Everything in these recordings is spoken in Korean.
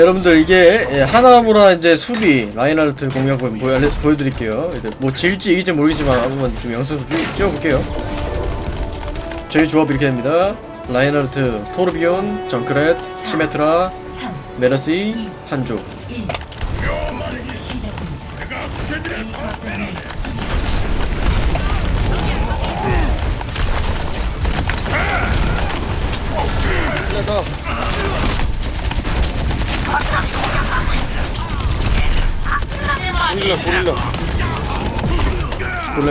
여러분들 이게 예, 하나무라 이제 수비 라인하르트 공략 보- 보여, 보여드릴게요. 뭐 질지 이길지 모르겠지만 한번 좀 영상 좀 찍- 찍어볼게요. 저희 조합 이렇게 됩니다. 라인하르트, 토르비온, 정크렛, 시메트라, 3, 메르시, 한조.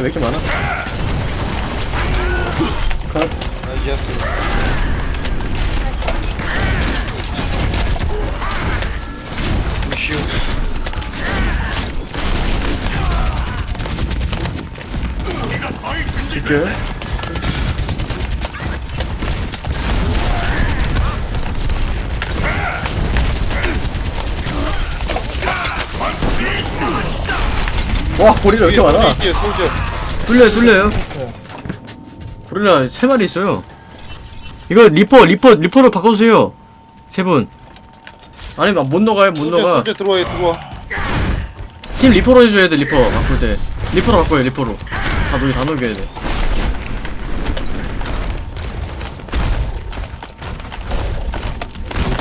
왜 이렇게 많아? 컷. 아 루시오 지켜. 와왜 이렇게 많아? 뒤에 Soldier 뚫려요 뚫려요. 고릴라 세 마리 있어요. 이거 Reaper Reaper Reaper로 바꿔주세요. 세분. 아니면 못 녹아요 못 녹아 Soldier 들어와 들어와. 팀 Reaper로 해줘야 돼 Reaper. 바꿀 때. Reaper로 바꿔요 Reaper로. 다 녹이 다 녹여야 돼.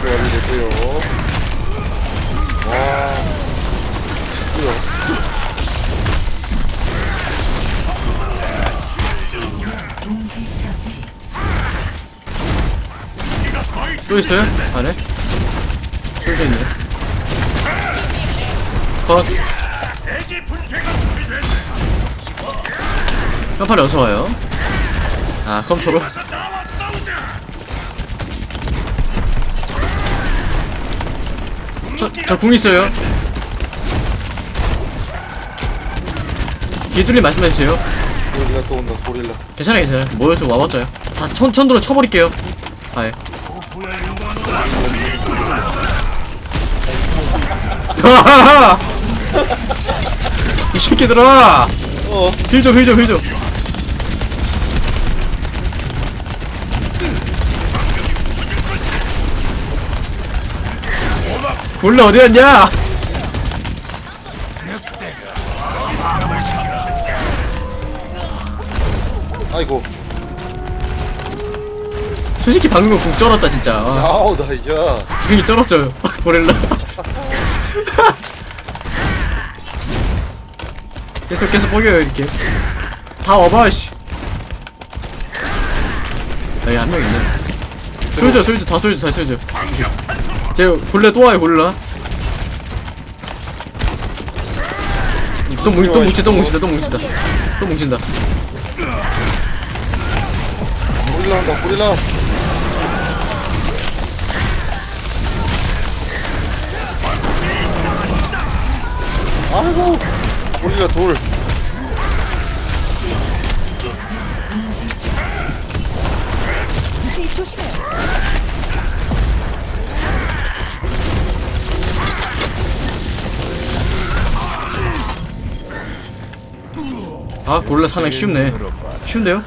이거 완료됐고요 또 있어요? 안에? 쏠져 있네. 컷. 깜팔이 어서 와요? 아 컴퓨터로? 저, 저궁 있어요. 기술님 말씀해주세요. 고릴라 또 온다 고릴라. 괜찮아요 괜찮아요. 모여 좀 와봤자요. 다 천, 천도로 쳐버릴게요. 아예 이 새끼들아! 어 힐좀 힐좀 힐좀. 원래 어디였냐? 아이고 솔직히 방금 거궁 쩔었다 진짜. 아, 아우 나 이제. 궁이 쩔었죠. 고릴라. 계속 계속 뻐겨요 이렇게. 다 와봐 씨. 여기 한 명 있네. 쏠져 쏠져 다 쏠져 다 쏠져. 제 골래 또 와요 골라. 또 뭉, 또 뭉치 또 뭉친다 또 뭉친다. 또 뭉친다. 고릴라 온다 고릴라 아이고 고릴라 돌 조심해. 아 골라 사냥 쉽네 쉬운데요?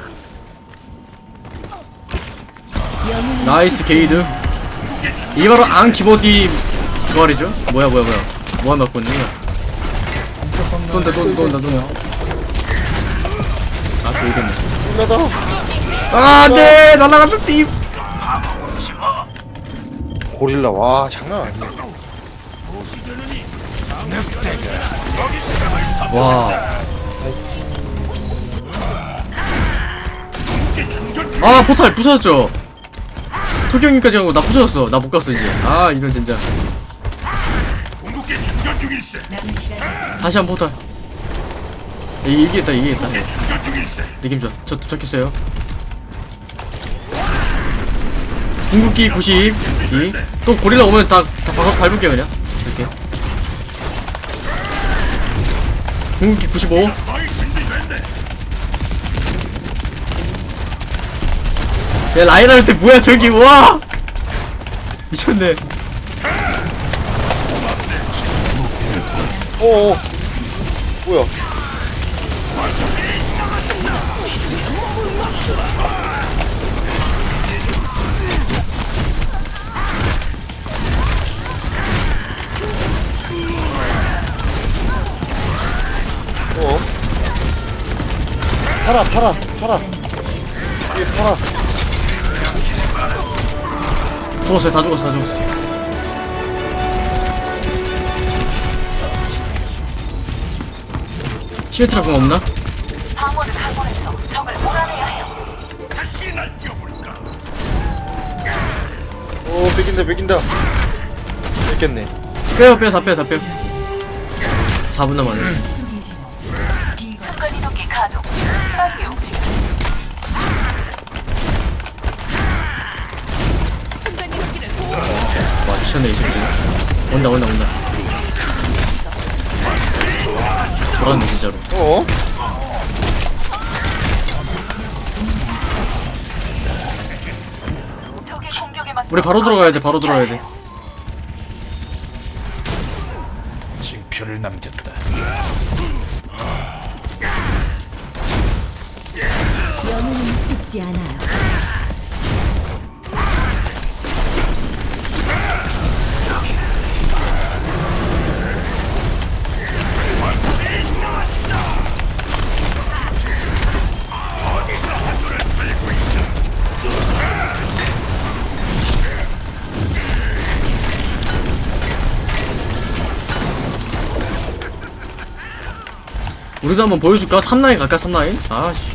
나이스 게이드 이게 바로 앙 키보디 부활이죠? 뭐야 뭐야 뭐야 뭐한 갖고 있는 또 온다 또 온다 아 게이드네 고릴라다 아 안돼 날아간다 띠 고릴라 와 장난 아니야 와. 아 포탈 부서졌죠. 토경이까지 하고 나 부서졌어. 나 못 갔어 이제. 아 이런 진짜. 다시 한번 포탈. 이게 이기겠다 이기겠다. 느낌 좋아. 저 도착했어요. 궁극기 92. 또 고릴라 오면 다, 다 밟, 밟을게요 그냥. 이렇게. 궁극기 95. 야 라이라한테 뭐야 저기 와 미쳤네 어어. 뭐야? 어? 팔아 팔아 팔아. 이 팔아. 죽었어 다 죽었어 다 죽었어 시메트라 공 없나? 방어를 강화해서 적을 몰아내야 해요. 오 뺏긴다 뺏긴다 뺏겼네 빼요 빼요 다 빼요 다 빼요 4분 남았네 순간 이동기 가동. 빠르게 움직여. 순간 이동기를 보호. 와 미쳤네 이 새끼 온다 온다 온다 돌았네 진짜로 어? 우리 바로 들어가야 돼 바로 들어가야 돼 징표를 남겼다. 영웅은 죽지 않아요. 우리도 한번 보여줄까? 3라인 갈까 3라인? 아씨.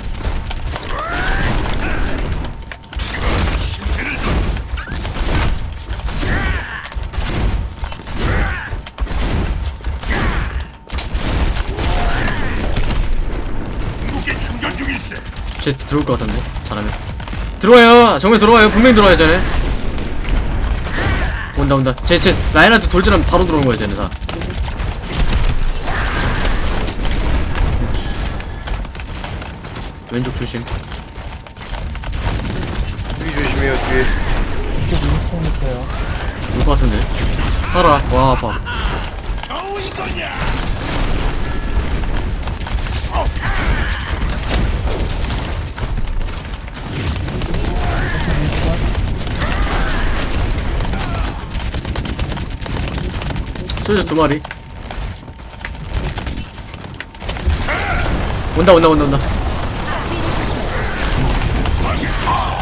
쟤 들어올 것 같은데 잘하면. 들어와요. 정면 들어와요. 분명히 들어와야 쟤네. 온다 온다. 쟤쟤 라인한테 돌진하면 바로 들어오는 거야 쟤네 다 왼쪽 조심. 뒤 조심해요 뒤에. 올것 같은데? 살아 와. 아파? 소저 두 마리. 온다 온다 온다 온다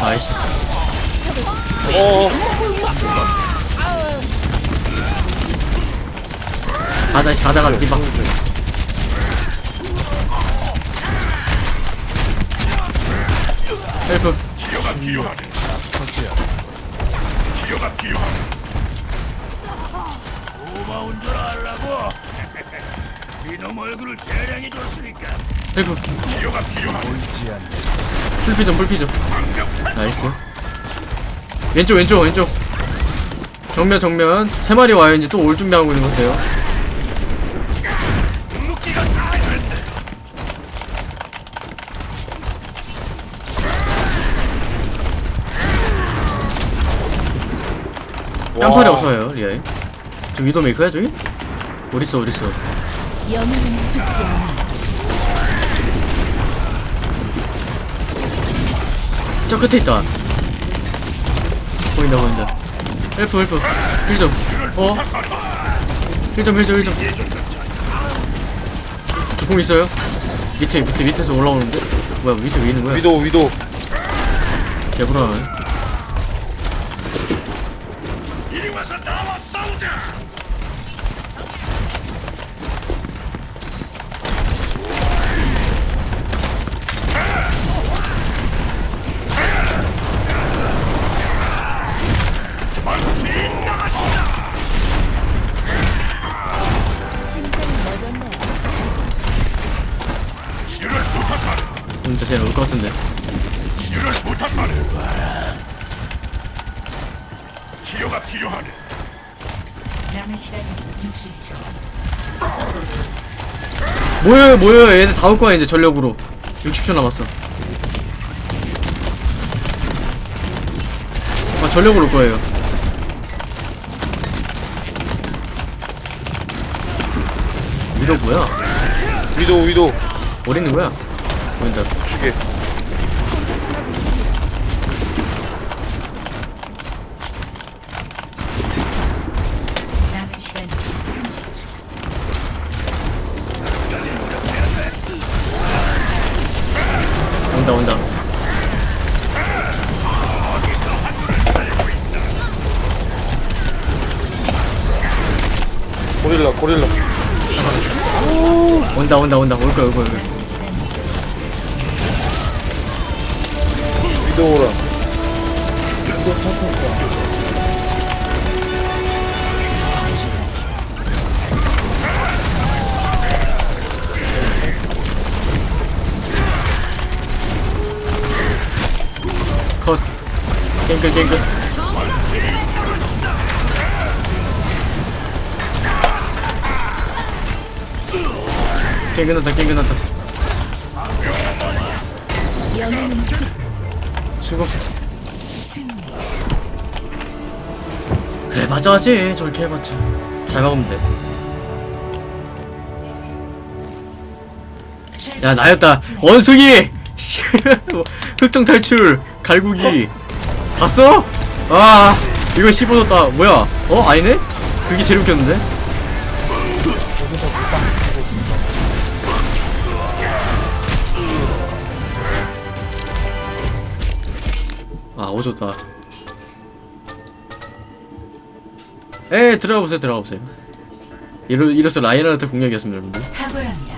nice 어 가자 가자 가자 디바 help 치료가 필요하네. 치료가 필요하네. 고마운 줄 알라고. 이놈 얼굴을 대량히 줬으니까 헬프 치료가 필요하네. 보이지 않네. 풀피좀 풀피좀. 나이스. 왼쪽 왼쪽 왼쪽. 정면 정면. 세 마리 와요 이제 또 올 준비하고 있는 것 같아요. 깜팔이 없어요 리아이 저 위도 메이커야 저기? 어딨어 어딨어? 영웅은 죽지 않아 저 끝에 있다 보인다 보인다 헬프 헬프 힐좀 어? 힐좀 힐좀 힐좀 조공 있어요? 밑에 밑에 밑에서 올라오는데? 뭐야 밑에 왜 있는 거야? 위도 위도 개불안하 치료가 필요하네. 남은 시간 60초. 모여요 모여요 얘들 다 올 거야 이제 전력으로 60초 남았어 아 전력으로 올 거예요 위도 뭐야? 위도 위도 어디 있는 거야? 보인다 죽게 고릴라. 온다 온다 온다. 올 거야 올 거야 올 거야. 위도우랑 컷. 땡글 땡글 땡글 났다 땡글 났다. 영웅은 죽 수고. 그래 맞아지. 저렇게 해봤자. 잘 막으면 돼야 나였다. 원숭이! 흑정 탈출! 갈구기. 봤어? 아 이거 씹어줬다. 뭐야? 어 아니네? 그게 제일 웃겼는데 오졌다. 에 들어가 보세요 들어가 보세요. 이로 이로써 라이너한테 공격이었습니다 여러분들